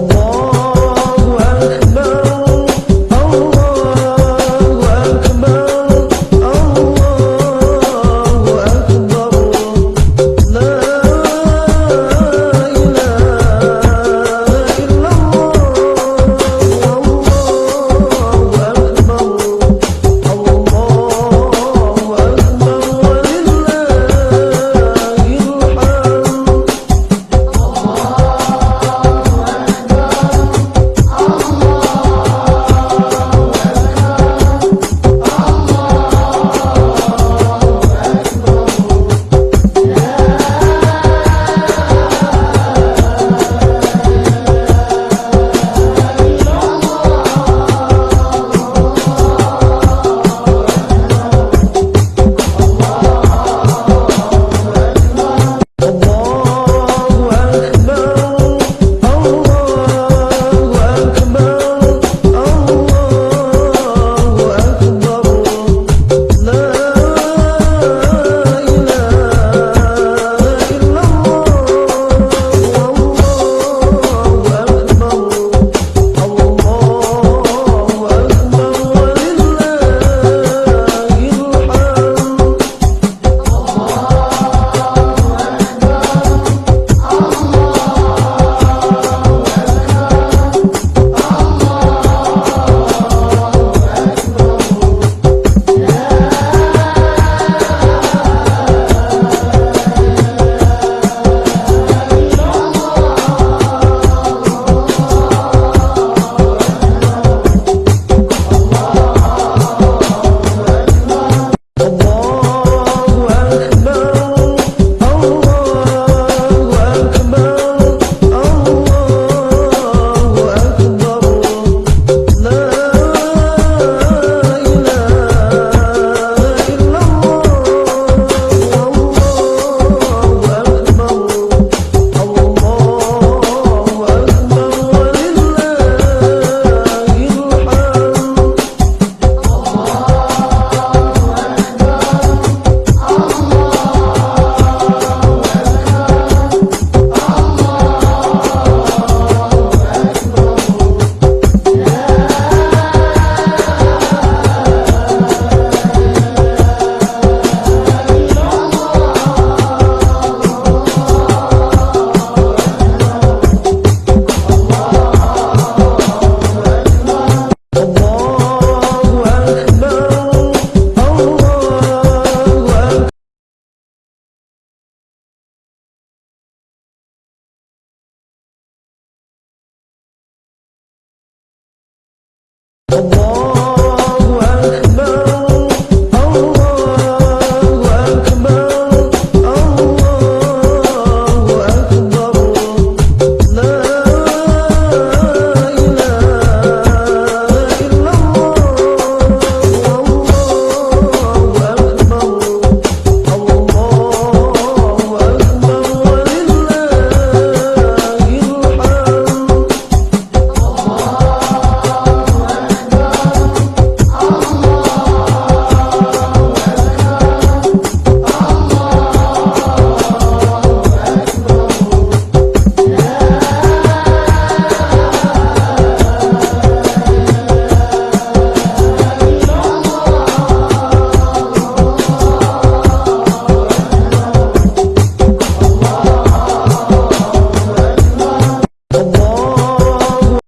wall Oh.